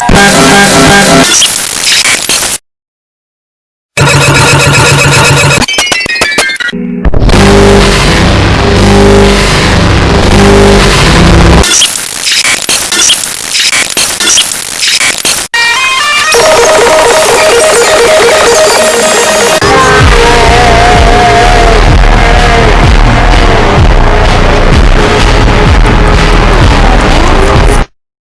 Bye.